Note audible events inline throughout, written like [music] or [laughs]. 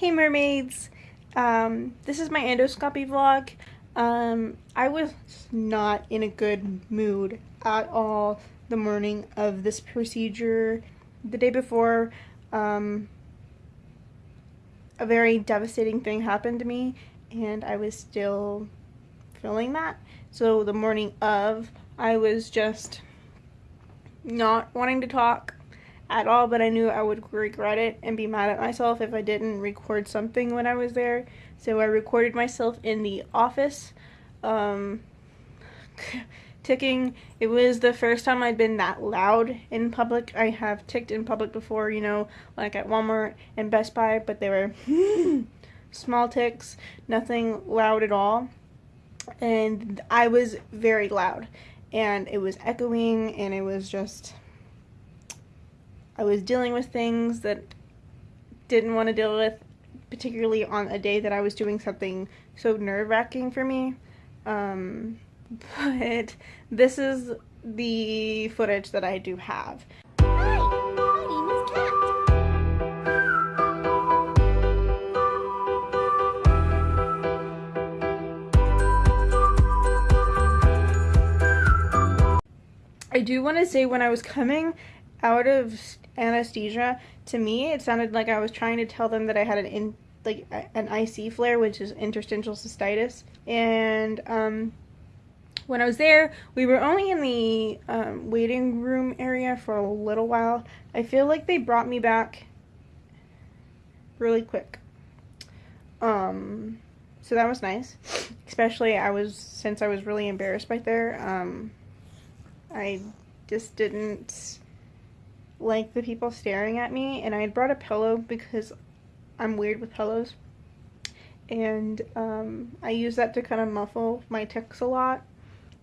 Hey mermaids! Um, this is my endoscopy vlog. Um, I was not in a good mood at all the morning of this procedure. The day before, um, a very devastating thing happened to me and I was still feeling that. So the morning of, I was just not wanting to talk at all, but I knew I would regret it and be mad at myself if I didn't record something when I was there. So I recorded myself in the office, um, [laughs] ticking. It was the first time I'd been that loud in public. I have ticked in public before, you know, like at Walmart and Best Buy, but they were [laughs] small tics, nothing loud at all. And I was very loud, and it was echoing, and it was just I was dealing with things that didn't want to deal with, particularly on a day that I was doing something so nerve wracking for me. Um, [laughs] but this is the footage that I do have. I do want to say when I was coming out of anesthesia, to me it sounded like I was trying to tell them that I had an in like an IC flare, which is interstitial cystitis. And um, when I was there, we were only in the um, waiting room area for a little while. I feel like they brought me back really quick. Um, so that was nice. Especially I was since I was really embarrassed back there. Um, I just didn't like the people staring at me and I had brought a pillow because I'm weird with pillows. And um, I use that to kind of muffle my tics a lot.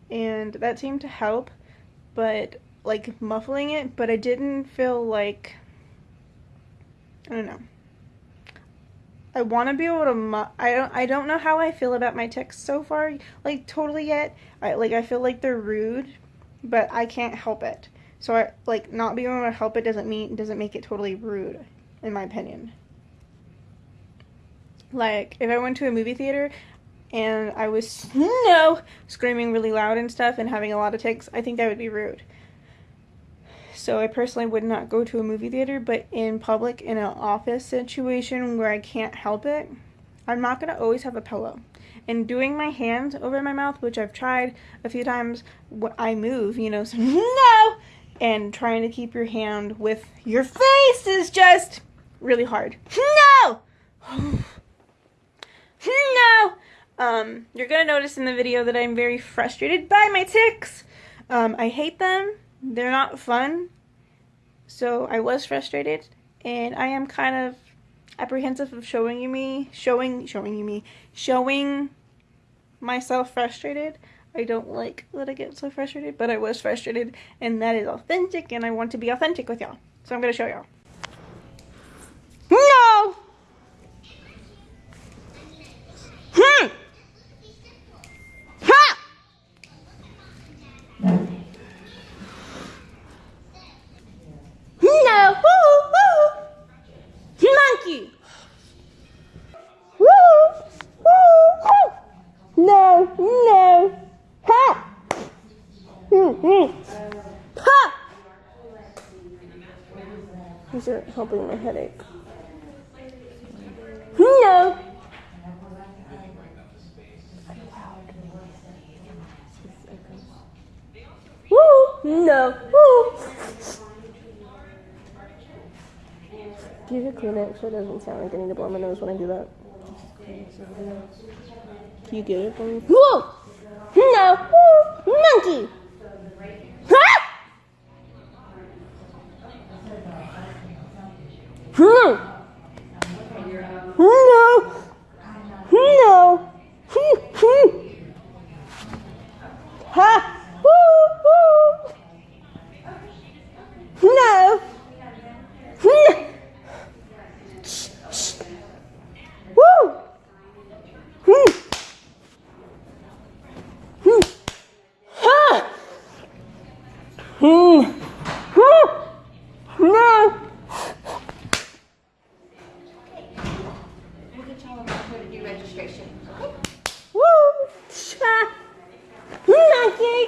And that seemed to help but like muffling it but I didn't feel like I don't know. I want to be able to I don't I don't know how I feel about my tics so far like totally yet. I like I feel like they're rude but I can't help it so I like not being able to help it doesn't mean doesn't make it totally rude, in my opinion. Like if I went to a movie theater and I was [laughs] no screaming really loud and stuff and having a lot of tics, I think that would be rude. So I personally would not go to a movie theater, but in public in an office situation where I can't help it, I'm not gonna always have a pillow. And doing my hands over my mouth, which I've tried a few times, I move, you know, [laughs] so [laughs] no, and trying to keep your hand with your face is just really hard. [laughs] No! [sighs] no! Um, you're gonna notice in the video that I'm very frustrated by my tics. Um, I hate them. They're not fun. So I was frustrated and I am kind of apprehensive of showing you me, showing, showing you me, showing myself frustrated. I don't like that I get so frustrated, but I was frustrated, and that is authentic, and I want to be authentic with y'all. So I'm going to show y'all. No! Hmm! Ha! No! Woo! Woo! Monkey! Woo! Woo! Woo! No! No! Ha! Mm, mm. Ha! These are helping my headache. No! Woo! No! Woo! You clean it so it doesn't sound like I need to blow my nose when I do that? Can you get it for me? Whoa! No! Woo! Monkey! Ha! Hmm. No! No! Hmm, hmm. Ha! Woo! Woo! No! Hmm. Shh, shh. Woo! Hmm. Hmm. Ha! Hmm. Hmm. No! registration. Woo! Ha! Monkey!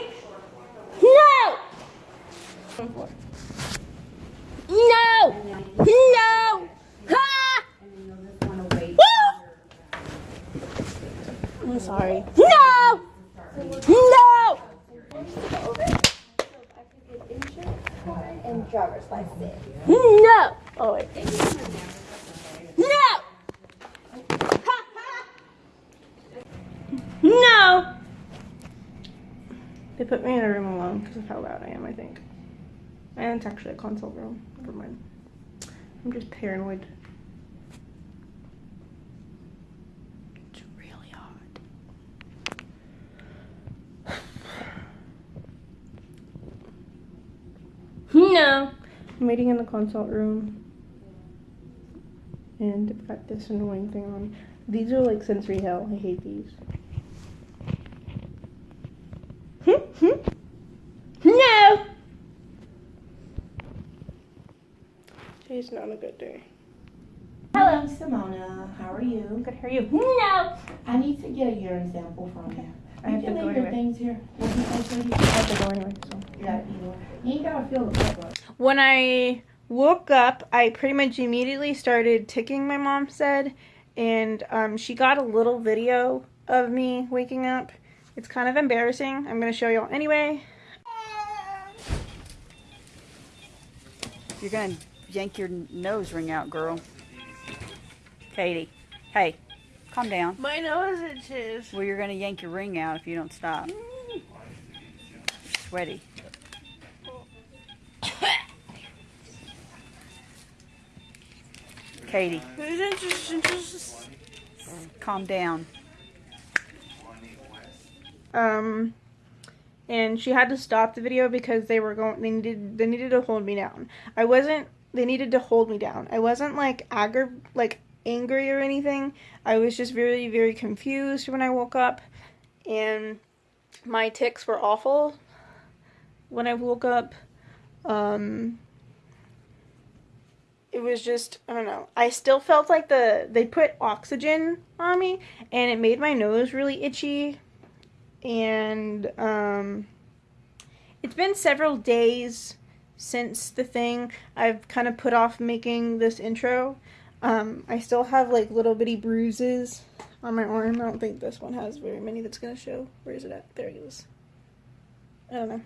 No! No! No! Ha! Woo! I'm sorry. No! No! And driver's license. No! Oh wait. No! [laughs] No! They put me in a room alone because of how loud I am, I think. And it's actually a consult room. Never mind. I'm just paranoid. It's really hot. No. I'm waiting in the consult room. And I've got this annoying thing on. These are like sensory hell. I hate these. Hmm? Hmm? No. Today's not a good day. Hello, Simona. How are you? Good, how are you? No. I need to get a urine sample from you. I have you to go your anyway. things here. I have to go anyway, so. You gotta eat one. You ain't gotta feel the pepper. When I woke up, I pretty much immediately started ticking, my mom said. And um, she got a little video of me waking up. It's kind of embarrassing. I'm going to show y'all anyway. You're gonna yank your nose ring out, girl. Katie, hey, calm down. My nose itches. Well, you're gonna yank your ring out if you don't stop. Sweaty. Katie, calm down. Um, and she had to stop the video because they were going. They needed. They needed to hold me down. I wasn't. They needed to hold me down. I wasn't like aggra like angry or anything. I was just very very confused when I woke up, and my tics were awful when I woke up. Um, it was just I don't know. I still felt like the they put oxygen on me, and it made my nose really itchy and um, it's been several days since the thing. I've kind of put off making this intro. Um, I still have like little bitty bruises on my arm. I don't think this one has very many that's gonna show. Where is it at? There it is. I don't know.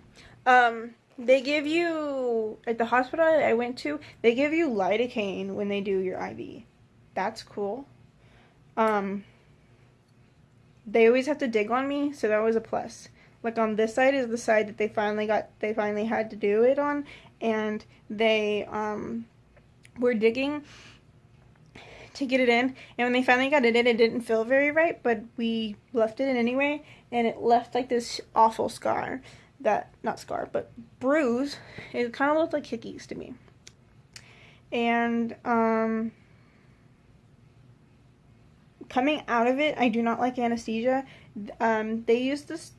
Um, they give you at the hospital I went to. They give you lidocaine when they do your IV. That's cool. Um, they always have to dig on me, so that was a plus. Like on this side is the side that they finally got they finally had to do it on and they um were digging to get it in and when they finally got it in it didn't feel very right, but we left it in anyway and it left like this awful scar that not scar, but bruise. It kind of looked like hickeys to me. And um coming out of it, I do not like anesthesia. Um, they used this.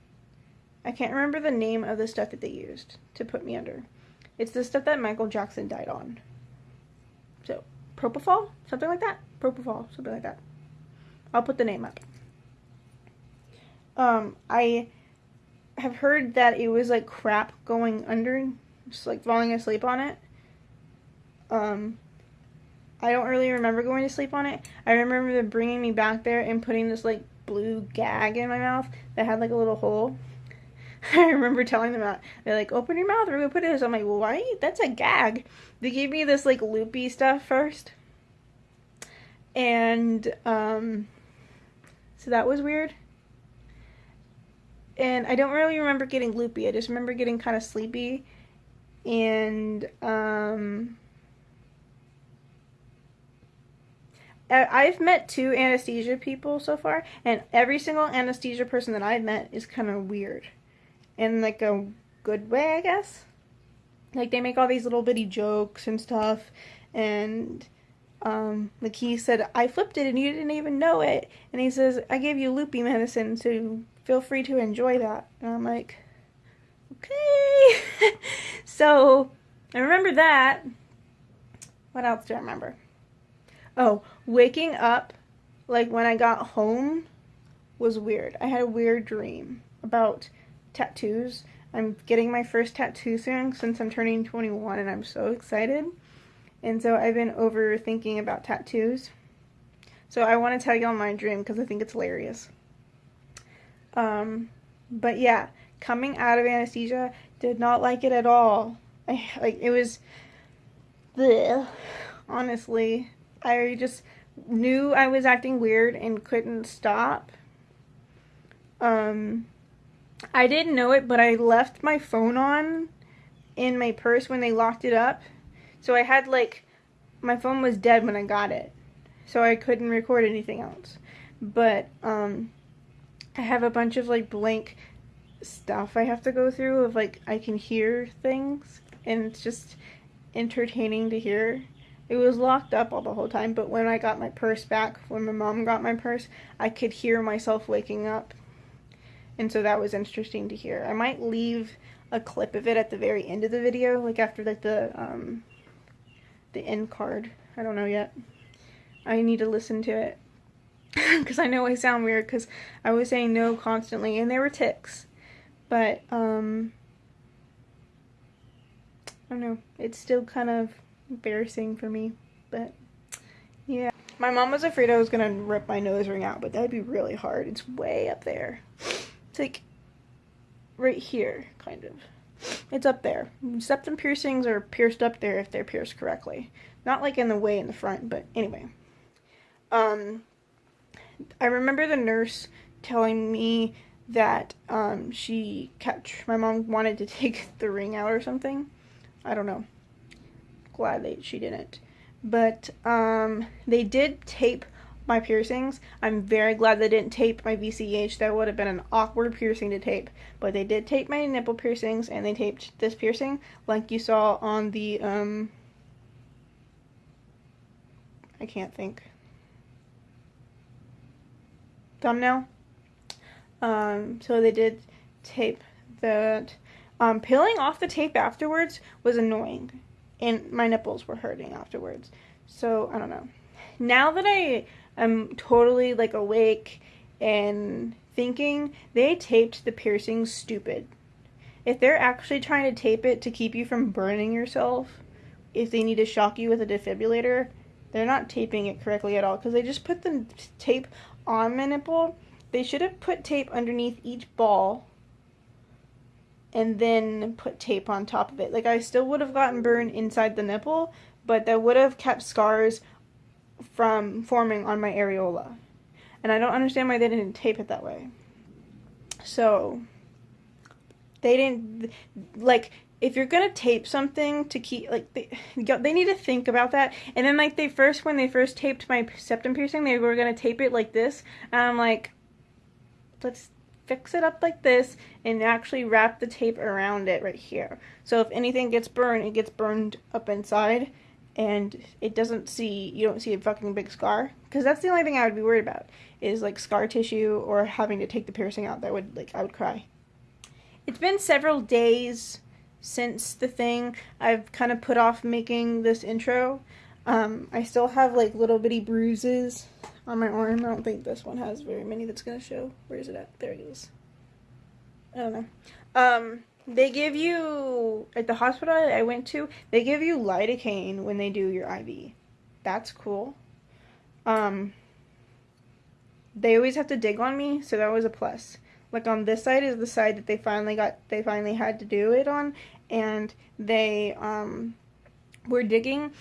I can't remember the name of the stuff that they used to put me under. It's the stuff that Michael Jackson died on. So, propofol, something like that. Propofol, something like that. I'll put the name up. Um, I have heard that it was like crap going under, just like falling asleep on it. Um, I don't really remember going to sleep on it. I remember them bringing me back there and putting this like blue gag in my mouth that had like a little hole. [laughs] I remember telling them that they're like, "Open your mouth, we're gonna put this." I'm like, "Well, why? That's a gag." They gave me this like loopy stuff first, and um, so that was weird. And I don't really remember getting loopy. I just remember getting kind of sleepy, and um. I've met two anesthesia people so far, and every single anesthesia person that I've met is kind of weird, in like a good way, I guess. Like they make all these little bitty jokes and stuff, and um, like he said, I flipped it and you didn't even know it, and he says, I gave you loopy medicine, so feel free to enjoy that, and I'm like, okay. [laughs] so I remember that. What else do I remember? Oh, waking up like when I got home was weird. I had a weird dream about tattoos. I'm getting my first tattoo soon since I'm turning 21 and I'm so excited. And so I've been overthinking about tattoos. So I want to tell y'all my dream because I think it's hilarious. Um, but yeah, coming out of anesthesia, did not like it at all. I like it was bleh, honestly. I just knew I was acting weird and couldn't stop. Um I didn't know it, but I left my phone on in my purse when they locked it up. So I had like my phone was dead when I got it. So I couldn't record anything else. But um I have a bunch of like blank stuff I have to go through of like I can hear things and it's just entertaining to hear. It was locked up all the whole time, but when I got my purse back, when my mom got my purse, I could hear myself waking up. And so that was interesting to hear. I might leave a clip of it at the very end of the video, like after like the um the end card. I don't know yet. I need to listen to it [laughs] because I know I sound weird because I was saying no constantly and there were tics. But, um, I don't know. It's still kind of embarrassing for me. But, yeah. My mom was afraid I was going to rip my nose ring out, but that'd be really hard. It's way up there. It's like right here, kind of. It's up there. Septum piercings are pierced up there if they're pierced correctly. Not like in the way in the front, but anyway. Um, I remember the nurse telling me that um, she kept, my mom wanted to [laughs] take the ring out or something. I don't know. Glad that she didn't. But um, they did tape my piercings. I'm very glad they didn't tape my VCH. That would have been an awkward piercing to tape. But they did tape my nipple piercings and they taped this piercing like you saw on the, um, I can't think. Thumbnail. Um, so they did tape that. Um, peeling off the tape afterwards was annoying, and my nipples were hurting afterwards. So I don't know. Now that I am totally like awake and thinking, they taped the piercing stupid. If they're actually trying to tape it to keep you from burning yourself, if they need to shock you with a defibrillator, they're not taping it correctly at all because they just put the tape on my nipple they should have put tape underneath each ball and then put tape on top of it. Like I still would have gotten burned inside the nipple, but that would have kept scars from forming on my areola. And I don't understand why they didn't tape it that way. So they didn't like if you're gonna tape something to keep like they they need to think about that and then like they first when they first taped my septum piercing they were gonna tape it like this and i'm like let's fix it up like this and actually wrap the tape around it right here. So if anything gets burned, it gets burned up inside and it doesn't see, you don't see a fucking big scar. Because that's the only thing I would be worried about is like scar tissue or having to take the piercing out. That would, like, I would cry. It's been several days since the thing. I've kind of put off making this intro. Um, I still have like little bitty bruises on my arm. I don't think this one has very many that's going to show. Where is it at? There it is. I don't know. Um, they give you, at the hospital I went to, they give you lidocaine when they do your IV. That's cool. Um, they always have to dig on me, so that was a plus. Like on this side is the side that they finally got, they finally had to do it on, and they, um, were digging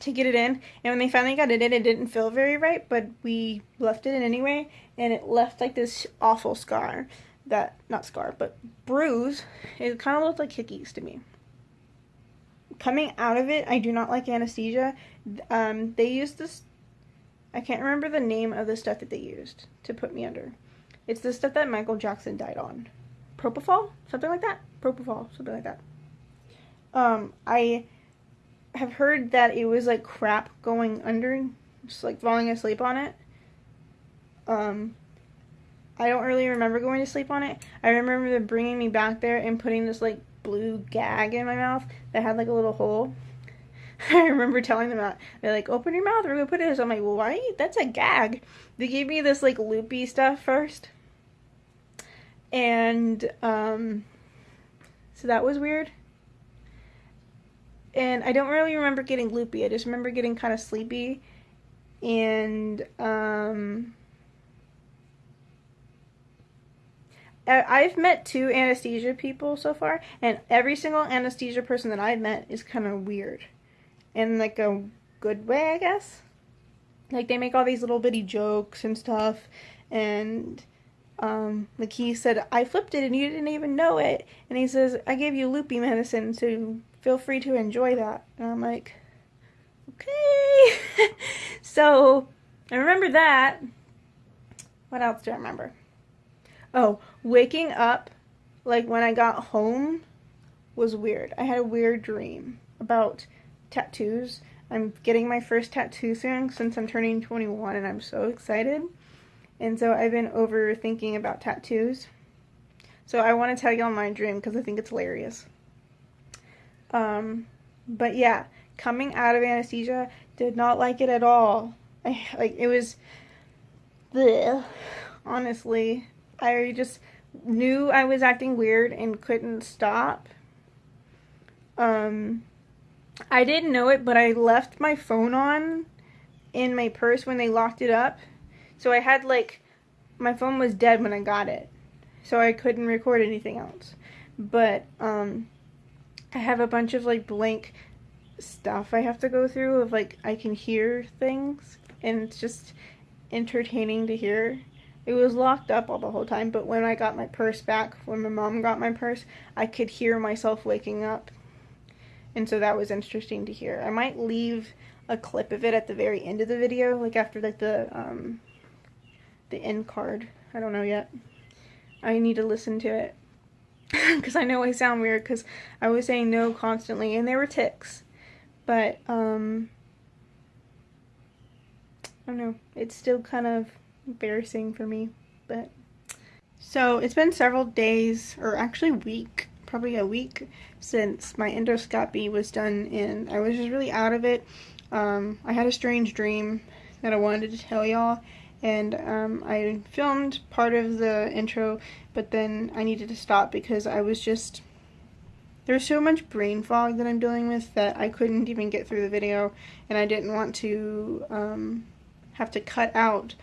to get it in. And when they finally got it in, it didn't feel very right, but we left it in anyway, and it left like this awful scar. That, not scar, but bruise. It kind of looked like hickeys to me. Coming out of it, I do not like anesthesia. Um, they used this, I can't remember the name of the stuff that they used to put me under. It's the stuff that Michael Jackson died on. Propofol? Something like that? Propofol, something like that. Um, I have heard that it was like crap going under, just like falling asleep on it. Um, I don't really remember going to sleep on it. I remember them bringing me back there and putting this like blue gag in my mouth that had like a little hole. [laughs] I remember telling them that. They're like, open your mouth, we're gonna put this. I'm like, well, why? That's a gag. They gave me this like loopy stuff first. And um so that was weird. And I don't really remember getting loopy. I just remember getting kind of sleepy. And um I've met two anesthesia people so far, and every single anesthesia person that I've met is kind of weird. In like a good way, I guess. Like they make all these little bitty jokes and stuff, and um, like he said, I flipped it and you didn't even know it. And he says, I gave you loopy medicine, so feel free to enjoy that. And I'm like, okay. [laughs] so I remember that. What else do I remember? Oh, waking up, like when I got home, was weird. I had a weird dream about tattoos. I'm getting my first tattoo soon since I'm turning 21 and I'm so excited. And so I've been overthinking about tattoos. So I want to tell y'all my dream because I think it's hilarious. Um, but yeah, coming out of anesthesia, did not like it at all. I like it was, bleh, honestly. I just knew I was acting weird and couldn't stop. Um, I didn't know it, but I left my phone on in my purse when they locked it up. So I had like my phone was dead when I got it. So I couldn't record anything else. But um I have a bunch of like blank stuff I have to go through of like I can hear things and it's just entertaining to hear. It was locked up all the whole time, but when I got my purse back, when my mom got my purse, I could hear myself waking up. And so that was interesting to hear. I might leave a clip of it at the very end of the video, like after like the um the end card. I don't know yet. I need to listen to it [laughs] because I know I sound weird because I was saying no constantly and there were tics, but um, I don't know. It's still kind of embarrassing for me, but so it's been several days or actually week, probably a week since my endoscopy was done and I was just really out of it. Um, I had a strange dream that I wanted to tell y'all and um, I filmed part of the intro but then I needed to stop because I was just there's so much brain fog that I'm dealing with that I couldn't even get through the video and I didn't want to um, have to cut out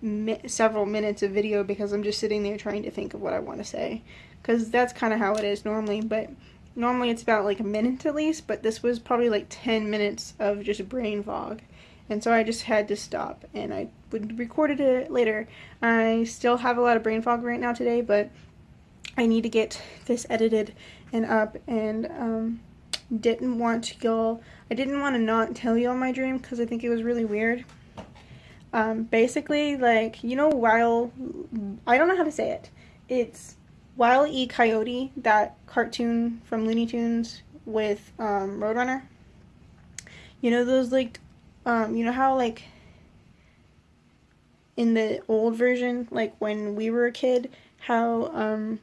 mi several minutes of video because I'm just sitting there trying to think of what I want to say because that's kind of how it is normally but normally it's about like a minute at least but this was probably like 10 minutes of just brain fog and so I just had to stop and I would recorded it later. I still have a lot of brain fog right now today, but I need to get this edited and up and um, didn't want y'all, I didn't want to not tell y'all my dream because I think it was really weird. Um, basically, like, you know, while, I don't know how to say it. It's Wile E. Coyote, that cartoon from Looney Tunes with um, Roadrunner. You know those, like, um, you know how, like, in the old version, like when we were a kid, how um,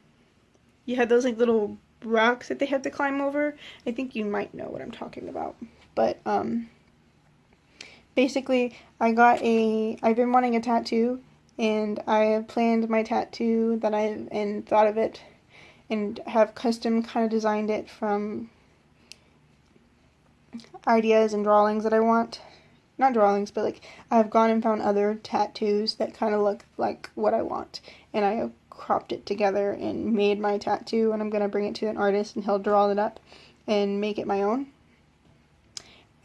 you had those like little rocks that they had to climb over. I think you might know what I'm talking about. But um, basically, I got a. I've been wanting a tattoo, and I have planned my tattoo that I've and thought of it, and have custom kind of designed it from ideas and drawings that I want not drawings, but like I've gone and found other tattoos that kind of look like what I want, and I have cropped it together and made my tattoo, and I'm gonna bring it to an artist, and he'll draw it up and make it my own.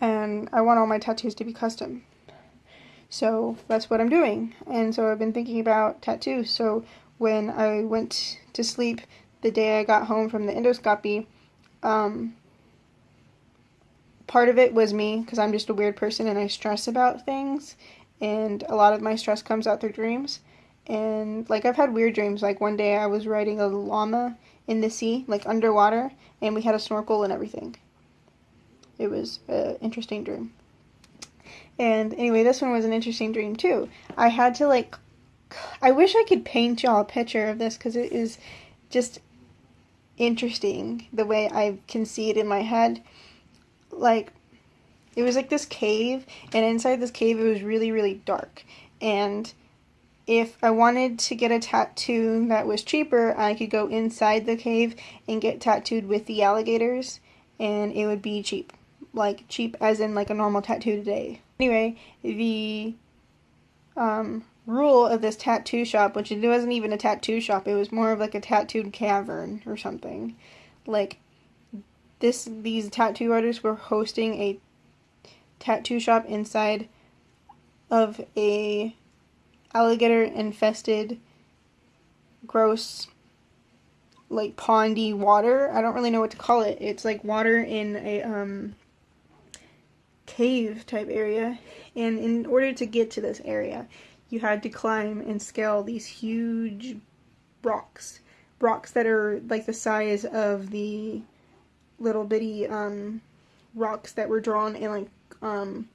And I want all my tattoos to be custom. So that's what I'm doing. And so I've been thinking about tattoos. So when I went to sleep the day I got home from the endoscopy, um, part of it was me because I'm just a weird person and I stress about things. And a lot of my stress comes out through dreams. And like I've had weird dreams. Like one day I was riding a llama in the sea like underwater and we had a snorkel and everything. It was an interesting dream and anyway this one was an interesting dream too I had to like I wish I could paint y'all a picture of this because it is just interesting the way I can see it in my head like it was like this cave, and inside this cave it was really really dark. And if I wanted to get a tattoo that was cheaper, I could go inside the cave and get tattooed with the alligators, and it would be cheap. Like, cheap as in like a normal tattoo today. Anyway, the um, rule of this tattoo shop, which it wasn't even a tattoo shop, it was more of like a tattooed cavern or something. Like, this these tattoo artists were hosting a tattoo shop inside of a alligator infested gross like pondy water. I don't really know what to call it. It's like water in a um cave type area. And in order to get to this area, you had to climb and scale these huge rocks. Rocks that are like the size of the little bitty um rocks that were drawn in like um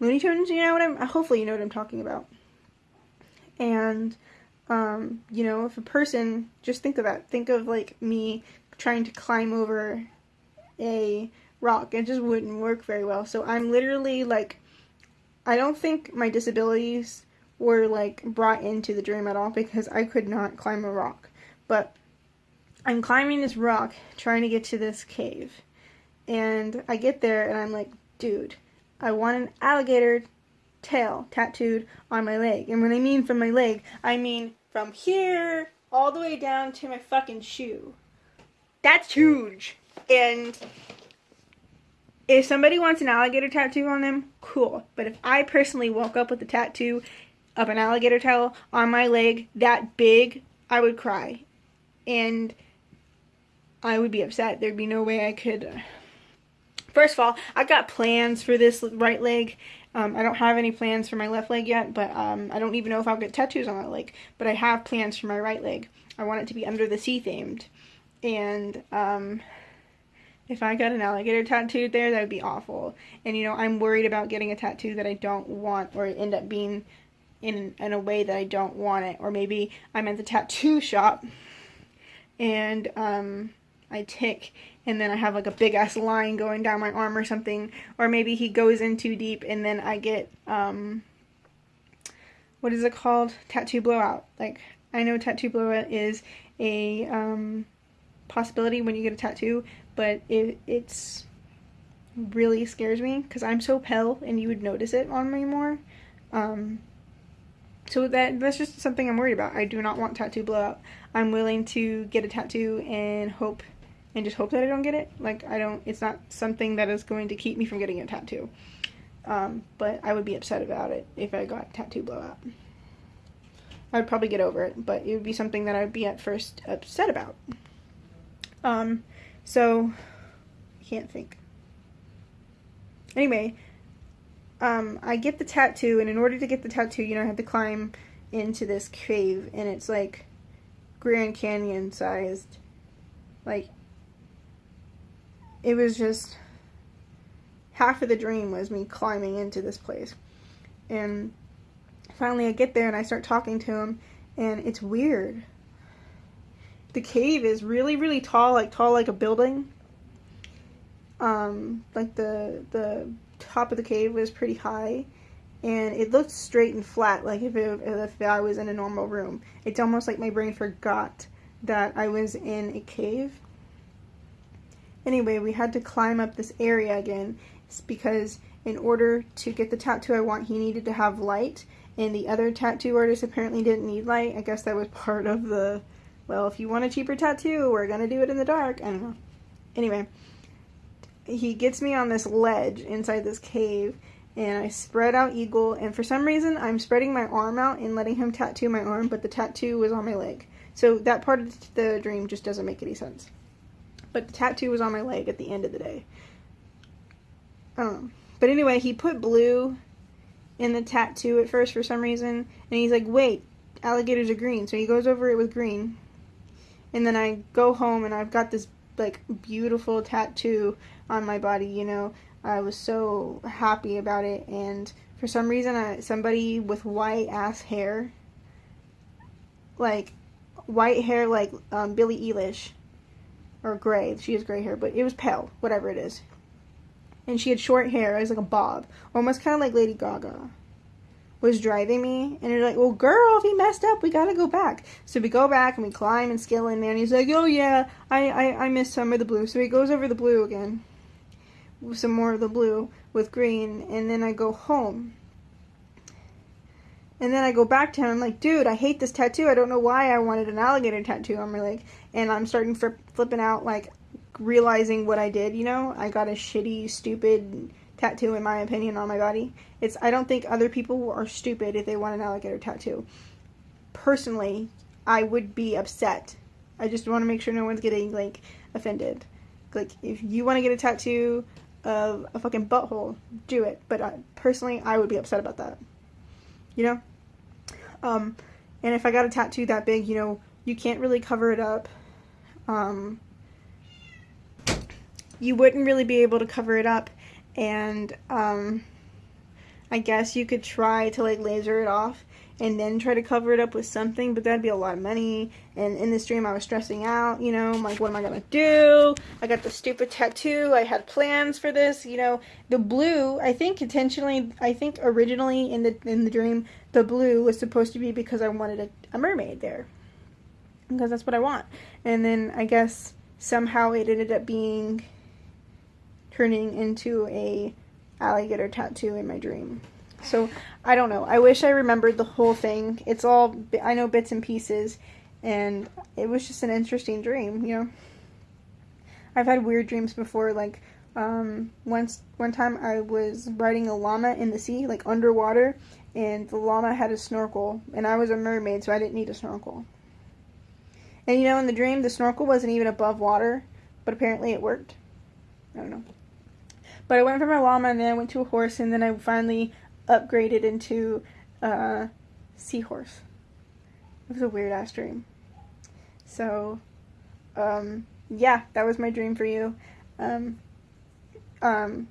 Looney Tunes, you know what I'm hopefully you know what I'm talking about. And um, you know, if a person just think of that, think of like me trying to climb over a rock, it just wouldn't work very well. So I'm literally like I don't think my disabilities were like brought into the dream at all because I could not climb a rock. But I'm climbing this rock trying to get to this cave. And I get there and I'm like, dude, I want an alligator tail tattooed on my leg. And when I mean from my leg, I mean from here all the way down to my fucking shoe. That's huge. And if somebody wants an alligator tattoo on them, cool. But if I personally woke up with a tattoo of an alligator tail on my leg that big, I would cry. And I would be upset. There'd be no way I could First of all, I've got plans for this right leg. Um, I don't have any plans for my left leg yet, but um, I don't even know if I'll get tattoos on that leg. But I have plans for my right leg. I want it to be under the sea themed. And um, if I got an alligator tattooed there, that would be awful. And you know, I'm worried about getting a tattoo that I don't want or end up being in in a way that I don't want it. Or maybe I'm at the tattoo shop and um, I tick and then I have like a big ass line going down my arm or something. Or maybe he goes in too deep and then I get, um, what is it called? Tattoo blowout. Like, I know tattoo blowout is a, um, possibility when you get a tattoo, but it, it's really scares me because I'm so pale and you would notice it on me more. Um, so that that's just something I'm worried about. I do not want tattoo blowout. I'm willing to get a tattoo and hope and just hope that I don't get it. Like I don't it's not something that is going to keep me from getting a tattoo. Um, but I would be upset about it if I got tattoo blowout. I would probably get over it, but it would be something that I would be at first upset about. Um, so I can't think. Anyway, um, I get the tattoo, and in order to get the tattoo, you know, I have to climb into this cave, and it's like Grand Canyon sized. Like, it was just half of the dream was me climbing into this place. And finally I get there and I start talking to him, and it's weird. The cave is really, really tall, like tall like a building. Um, like the the top of the cave was pretty high, and it looked straight and flat, like if it, if I was in a normal room. It's almost like my brain forgot that I was in a cave. Anyway, we had to climb up this area again it's because in order to get the tattoo I want, he needed to have light, and the other tattoo artist apparently didn't need light. I guess that was part of the, well, if you want a cheaper tattoo, we're gonna do it in the dark. I don't know. Anyway, he gets me on this ledge inside this cave, and I spread out eagle, and for some reason, I'm spreading my arm out and letting him tattoo my arm, but the tattoo was on my leg. So that part of the dream just doesn't make any sense. But the tattoo was on my leg at the end of the day. Um, but anyway, he put blue in the tattoo at first for some reason, and he's like, wait, alligators are green. So he goes over it with green. And then I go home and I've got this like beautiful tattoo on my body, you know. I was so happy about it and for some reason I, somebody with white ass hair like white hair like um, Billie Eilish or gray. She has gray hair, but it was pale, whatever it is. and she had short hair. It was like a bob, almost kind of like Lady Gaga. Was driving me, and you're like, "Well, girl, if he messed up, we gotta go back." So we go back and we climb and scale in there, and he's like, "Oh yeah, I I, I missed some of the blue." So he goes over the blue again, some more of the blue with green, and then I go home. And then I go back to him. I'm like, dude, I hate this tattoo. I don't know why I wanted an alligator tattoo. I'm like, and I'm starting flipping out, like realizing what I did. You know, I got a shitty, stupid tattoo in my opinion on my body. It's I don't think other people are stupid if they want an alligator tattoo. Personally, I would be upset. I just want to make sure no one's getting like offended. Like if you want to get a tattoo of a fucking butthole, do it. But I, personally, I would be upset about that. You know? Um, and if I got a tattoo that big, you know, you can't really cover it up. Um, you wouldn't really be able to cover it up, and um, I guess you could try to like laser it off and then try to cover it up with something, but that'd be a lot of money. And in this dream, I was stressing out, you know, I'm like, what am I gonna do? I got the stupid tattoo. I had plans for this, you know. The blue, I think intentionally, I think originally in the in the dream, the blue was supposed to be because I wanted a, a mermaid there, because that's what I want. And then I guess somehow it ended up being turning into a alligator tattoo in my dream. So I don't know. I wish I remembered the whole thing. It's all I know bits and pieces, and it was just an interesting dream. You know, I've had weird dreams before. Like um, once one time I was riding a llama in the sea, like underwater, and the llama had a snorkel, and I was a mermaid, so I didn't need a snorkel. And you know, in the dream, the snorkel wasn't even above water, but apparently it worked. I don't know. But I went from a llama, and then I went to a horse, and then I finally upgraded into a seahorse. It was a weird ass dream. So, um, yeah, that was my dream for you. Um, um,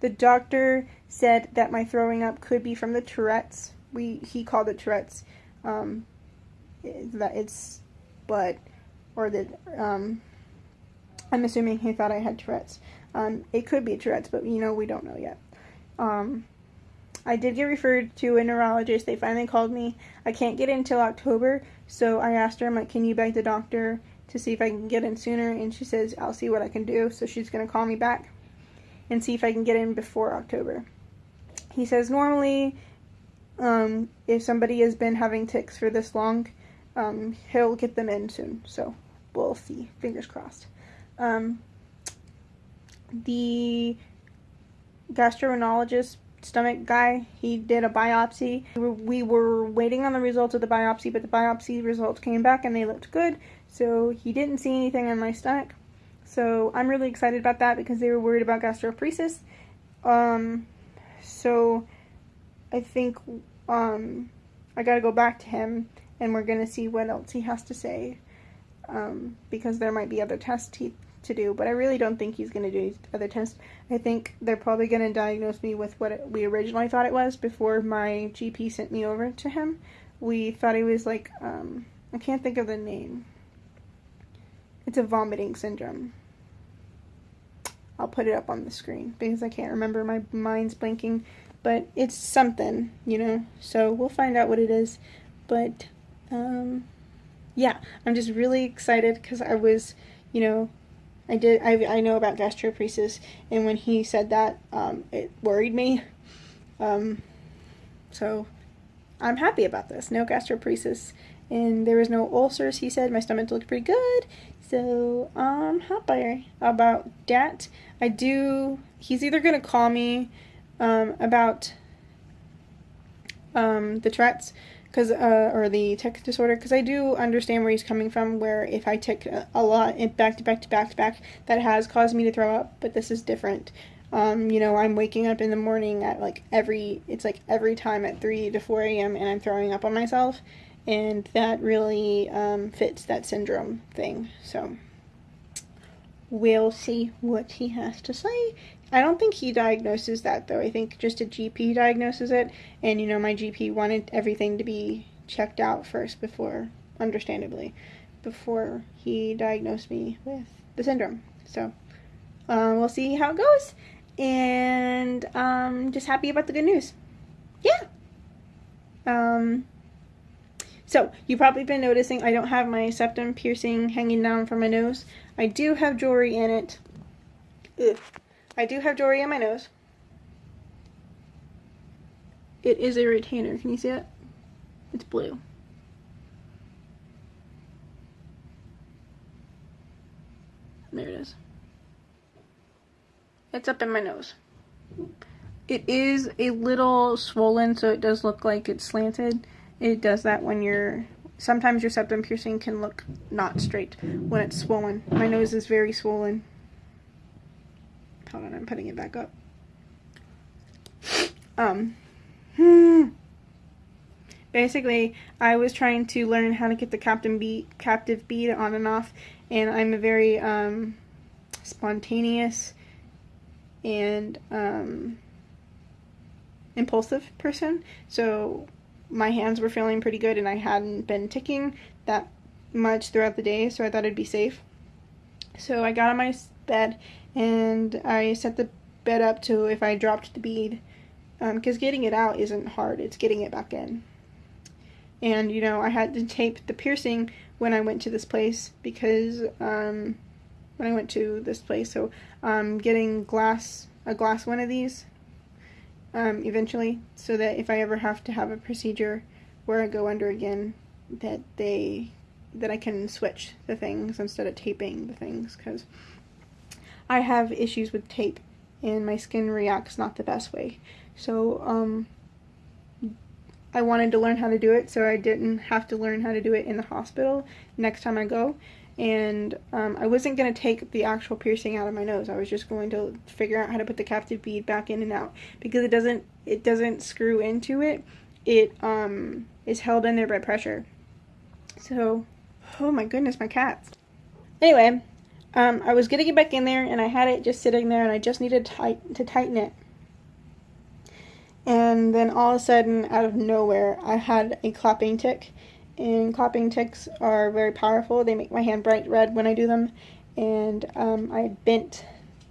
the doctor said that my throwing up could be from the Tourette's. We he called it Tourette's. Um, that it's, but or the um, I'm assuming he thought I had Tourette's. Um, it could be Tourette's, but you know we don't know yet. Um, I did get referred to a neurologist. They finally called me. I can't get in until October, so I asked her, I'm like, can you beg the doctor to see if I can get in sooner? And she says, I'll see what I can do. So she's going to call me back and see if I can get in before October. He says, normally, um, if somebody has been having tics for this long, um, he'll get them in soon. So we'll see. Fingers crossed. Um, the gastroenterologist stomach guy. He did a biopsy. We were, waiting on the results of the biopsy, but the biopsy results came back and they looked good. So he didn't see anything in my stomach. So I'm really excited about that because they were worried about gastroparesis. Um, so I think um, I got to go back to him and we're to see what else he has to say um, because there might be other tests he to do, but I really don't think he's going to do other tests. I think they're probably going to diagnose me with what we originally thought it was before my GP sent me over to him. We thought it was like, um, I can't think of the name. It's a vomiting syndrome. I'll put it up on the screen because I can't remember. My mind's blanking. But it's something, you know. So we'll find out what it is. But, um, yeah, I'm just really excited because I was, you know, I did. I, I know about gastroparesis, and when he said that, um, it worried me. Um, so I'm happy about this. No gastroparesis, and there was no ulcers. He said my stomach looked pretty good, so I'm happy about that. I do. He's either gonna call me um, about um, the Tourette's because uh, or the tic disorder because I do understand where he's coming from. Where if I tick a lot back to back to back to back, that has caused me to throw up. But this is different. Um, you know, I'm waking up in the morning at like every it's like every time at three to four a.m. and I'm throwing up on myself, and that really um, fits that syndrome thing. So we'll see what he has to say. I don't think he diagnoses that though. I think just a GP diagnoses it, and you know my GP wanted everything to be checked out first before, understandably, before he diagnosed me with the syndrome. So uh, we'll see how it goes. And um, just happy about the good news. Yeah. Um, so, you've probably been noticing I don't have my septum piercing hanging down from my nose. I do have jewelry in it. Ugh. I do have jewelry in my nose. It is a retainer. Can you see it? It's blue. There it is. It's up in my nose. It is a little swollen, so it does look like it's slanted. It does that when you're. Sometimes your septum piercing can look not straight when it's swollen. My nose is very swollen. Hold on, I'm putting it back up. Um. Hmm. Basically, I was trying to learn how to get the captain bead, captive bead on and off, and I'm a very um, spontaneous and um, impulsive person. So my hands were feeling pretty good, and I hadn't been ticking that much throughout the day, so I thought it'd be safe. So I got on my bed and I set the bed up to if I dropped the bead, because um, getting it out isn't hard, it's getting it back in. And you know, I had to tape the piercing when I went to this place because um, when I went to this place, so um, getting glass a glass one of these um, eventually, so that if I ever have to have a procedure where I go under again, that they that I can switch the things instead of taping the things because I have issues with tape and my skin reacts not the best way. So um, I wanted to learn how to do it so I didn't have to learn how to do it in the hospital next time I go. And um, I wasn't going to take the actual piercing out of my nose. I was just going to figure out how to put the captive bead back in and out because it doesn't it doesn't screw into it. It um, is held in there by pressure. So, oh my goodness, my cats. Anyway, um, I was getting it back in there and I had it just sitting there and I just needed tight to tighten it. And then all of a sudden, out of nowhere, I had a clapping tic. And clapping tics are very powerful. They make my hand bright red when I do them. And um, I bent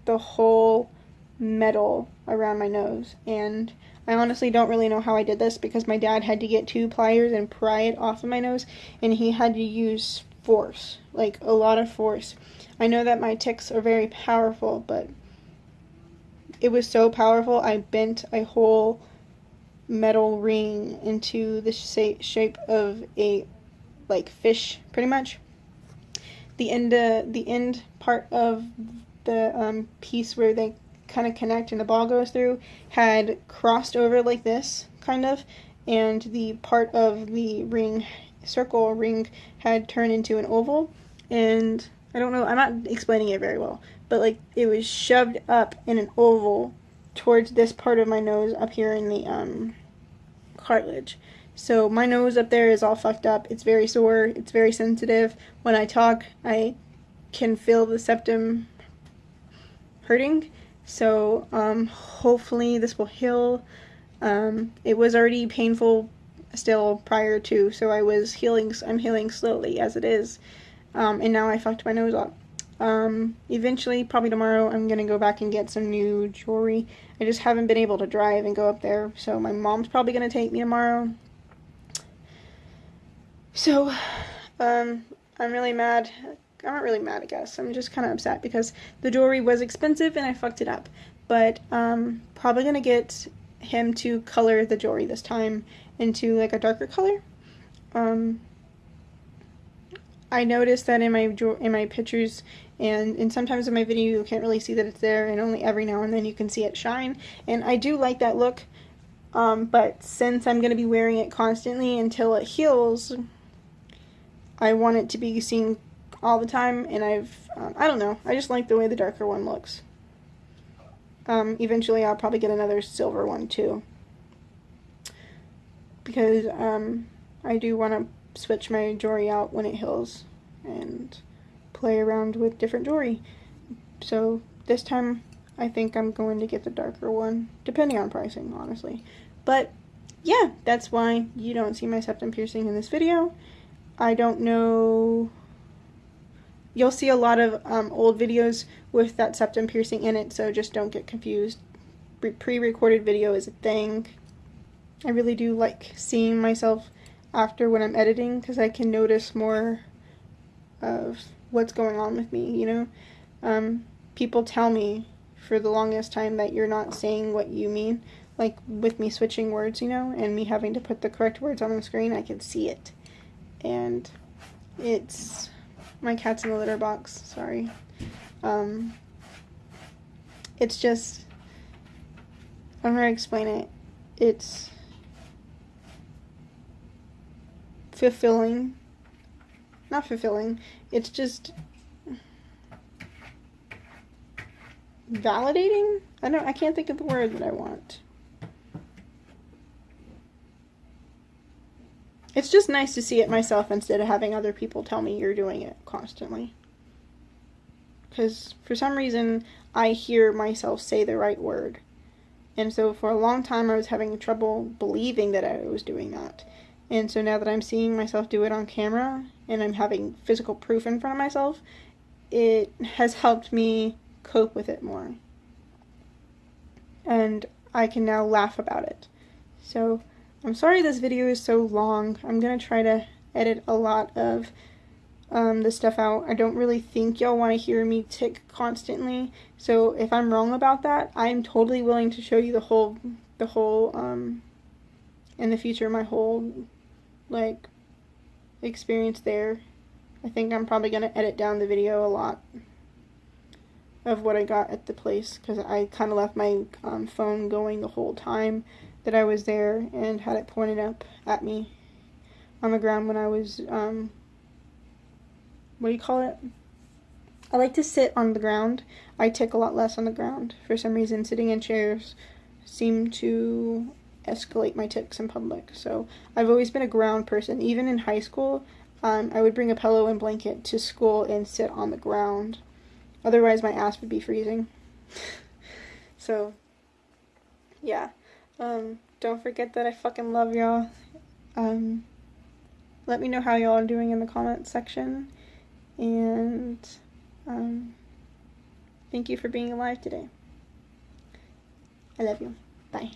the whole metal around my nose. And I honestly don't really know how I did this because my dad had to get two pliers and pry it off of my nose. And he had to use force, like a lot of force. I know that my tics are very powerful, but it was so powerful I bent a whole metal ring into the shape of a like fish pretty much. The end uh, the end part of the um, piece where they kind of connect and the ball goes through had crossed over like this kind of and the part of the ring circle ring had turned into an oval and I don't know I'm not explaining it very well but like it was shoved up in an oval towards this part of my nose up here in the um, cartilage. So my nose up there is all fucked up. It's very sore. It's very sensitive. When I talk, I can feel the septum hurting. So um, hopefully this will heal. Um, it was already painful still prior to, so I was healing. I'm healing slowly as it is, um, and now I fucked my nose up. Um, eventually, probably tomorrow, I'm gonna go back and get some new jewelry. I just haven't been able to drive and go up there, so my mom's probably gonna take me tomorrow. So, um, I'm really mad. I'm not really mad, I guess. I'm just kind of upset because the jewelry was expensive and I fucked it up. But, um, probably gonna get him to color the jewelry this time into like a darker color. Um, I noticed that in my in my pictures and, and sometimes in my video you can't really see that it's there and only every now and then you can see it shine. And I do like that look um, but since I'm going to be wearing it constantly until it heals I want it to be seen all the time and I've um, I don't know I just like the way the darker one looks. Um, eventually I'll probably get another silver one too. Because um, I do want to switch my jewelry out when it heals and play around with different jewelry. So this time I think I'm going to get the darker one, depending on pricing, honestly. But yeah, that's why you don't see my septum piercing in this video. I don't know you'll see a lot of um, old videos with that septum piercing in it, so just don't get confused. Pre-recorded video is a thing. I really do like seeing myself after when I'm editing because I can notice more of what's going on with me, you know? Um, people tell me for the longest time that you're not saying what you mean, like with me switching words, you know, and me having to put the correct words on the screen, I can see it. And it's my cat's in the litter box, sorry. Um, it's just, I'm to explain it. It's fulfilling. Not fulfilling. It's just validating. I don't. I can't think of the word that I want. It's just nice to see it myself instead of having other people tell me you're doing it constantly. Because for some reason, I hear myself say the right word. And so for a long time, I was having trouble believing that I was doing that. And so now that I'm seeing myself do it on camera and I'm having physical proof in front of myself, it has helped me cope with it more. And I can now laugh about it. So I'm sorry this video is so long. I'm going to try to edit a lot of um, the stuff out. I don't really think y'all want to hear me tick constantly. So if I'm wrong about that, I'm totally willing to show you the whole, the whole, um, in the future, my whole, like, experience there. I think I'm probably going to edit down the video a lot of what I got at the place because I kind of left my um, phone going the whole time that I was there and had it pointed up at me on the ground when I was, um, what do you call it? I like to sit on the ground. I tick a lot less on the ground. For some reason, sitting in chairs seem to escalate my tics in public. So I've always been a ground person. Even in high school, um, I would bring a pillow and blanket to school and sit on the ground. Otherwise, my ass would be freezing. [laughs] so, yeah. Um, don't forget that I fucking love y'all. Um, let me know how y'all are doing in the comments section. And, um, thank you for being alive today. I love you. Bye.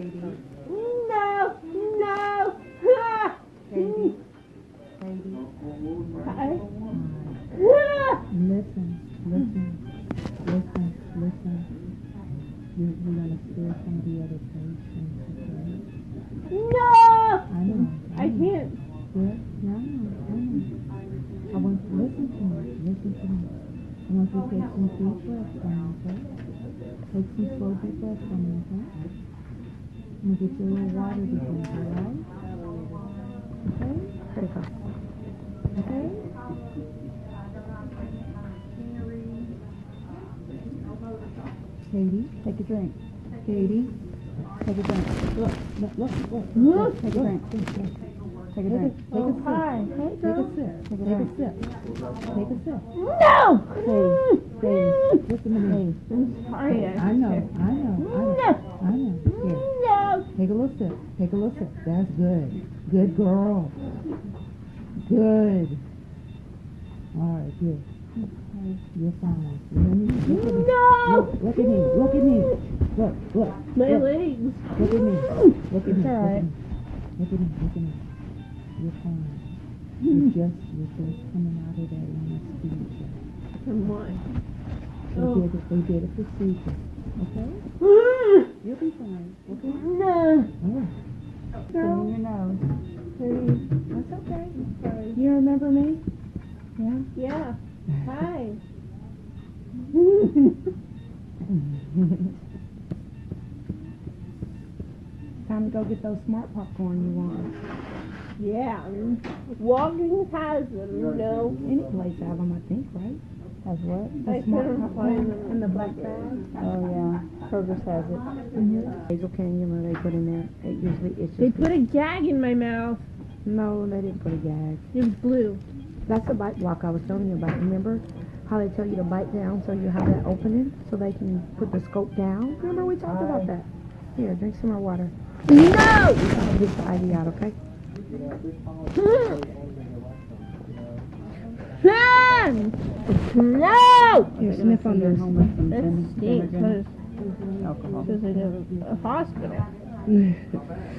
No! No! Ah! Hi. Ah! Listen, listen, listen, listen. You're, you're gonna scare some of the other patients, okay? No! I know. I can't. Yeah, yeah, I know, I want you to listen to me, listen to me. I want you to take some deep breaths me, okay? Take some slow deep breaths okay? I'm get you a little water to drink, alright? Okay? There you go. Okay? Katie, take a drink. Katie, take a drink. Look, look, look, look. look take a drink. Take a drink. Take a drink. Take a sip. Take a sip. Take a sip. Take a sip. No! Katie, Katie, just a minute. I'm sorry. I know, I know, I know, I know. Take a little sip. Take a little sip. That's good. Good girl. Good. All right, good. You're fine. You hear me? Look at me. No! Look, look at me. Look at me. Look, look. My look. legs. Look at me. Look at me. all right. Look at me. Look at me. You're fine. You're hmm. just, you're just coming out of that anesthesia. From what? They Oh. did it. They did a procedure. Okay? Ah! You'll be fine. Okay? No! Right. In your nose. Please. That's okay. Sorry. You remember me? Yeah? Yeah. Hi. Time to go get those smart popcorn you want. Yeah. Walgreens has them, you know. Any place have them, I think, right? Has what? The smart couldn't popcorn? find them in the black bag. Oh, yeah. Kroger's has it. Mm-hmm. Nasal cannula they put in there. It usually, it's just. They put a gag in my mouth. no, they didn't put a gag. It was blue. That's the bite block I was telling you about. Remember how they tell you to bite down so you have that opening so they can put the scope down? Remember we talked about that. Here, drink some more water. No! Get the IV out, okay? Mm. Son! No! Here, sniff on this. That stinks because Alcohol. it's a, a hospital. no!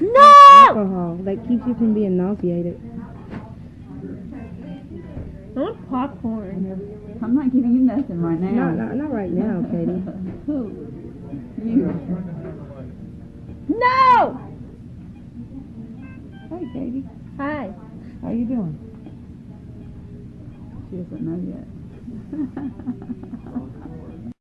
[laughs] No! Alcohol. That keeps you from being nauseated. I want popcorn. I'm not giving you nothing right now. Not, not, not right now, [laughs] Katie. Who? You. No! Hey, Katie. Hi. How you doing? She doesn't know yet. [laughs]